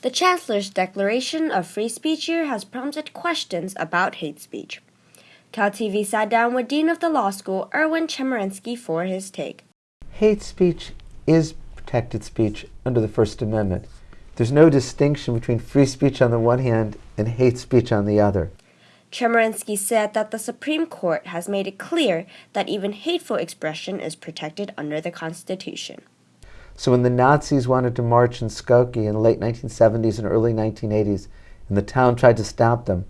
The Chancellor's declaration of free speech year has prompted questions about hate speech. CalTV sat down with Dean of the Law School, Erwin Chemerinsky, for his take. Hate speech is protected speech under the First Amendment. There's no distinction between free speech on the one hand and hate speech on the other. Chemerinsky said that the Supreme Court has made it clear that even hateful expression is protected under the Constitution. So when the Nazis wanted to march in Skokie in the late 1970s and early 1980s, and the town tried to stop them,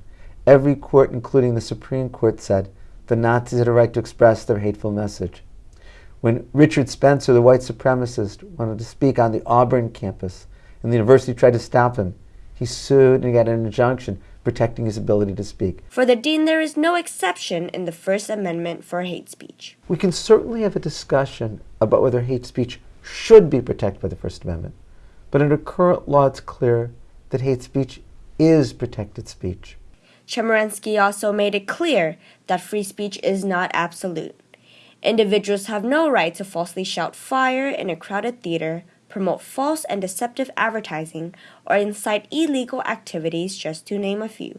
every court, including the Supreme Court, said the Nazis had a right to express their hateful message. When Richard Spencer, the white supremacist, wanted to speak on the Auburn campus, and the university tried to stop him, he sued and got an injunction protecting his ability to speak. For the dean, there is no exception in the First Amendment for hate speech. We can certainly have a discussion about whether hate speech should be protected by the First Amendment. But under current law, it's clear that hate speech is protected speech. Chemerinsky also made it clear that free speech is not absolute. Individuals have no right to falsely shout fire in a crowded theater, promote false and deceptive advertising, or incite illegal activities, just to name a few.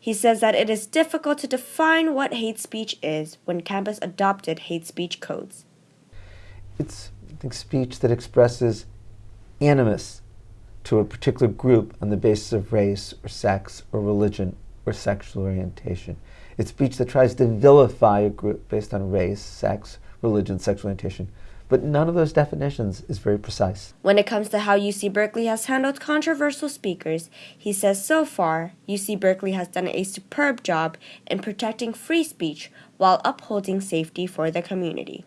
He says that it is difficult to define what hate speech is when campus adopted hate speech codes. It's think, speech that expresses animus to a particular group on the basis of race or sex or religion or sexual orientation. It's speech that tries to vilify a group based on race, sex, religion, sexual orientation. But none of those definitions is very precise. When it comes to how UC Berkeley has handled controversial speakers, he says so far, UC Berkeley has done a superb job in protecting free speech while upholding safety for the community.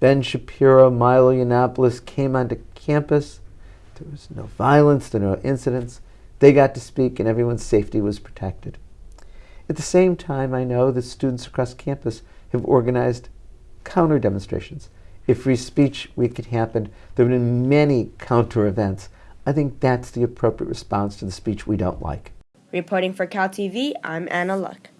Ben Shapiro, Milo Yiannopoulos came onto campus. There was no violence, there were no incidents. They got to speak and everyone's safety was protected. At the same time, I know that students across campus have organized counter demonstrations. If Free Speech Week had happened, there would have been many counter events. I think that's the appropriate response to the speech we don't like. Reporting for Cal TV, I'm Anna Luck.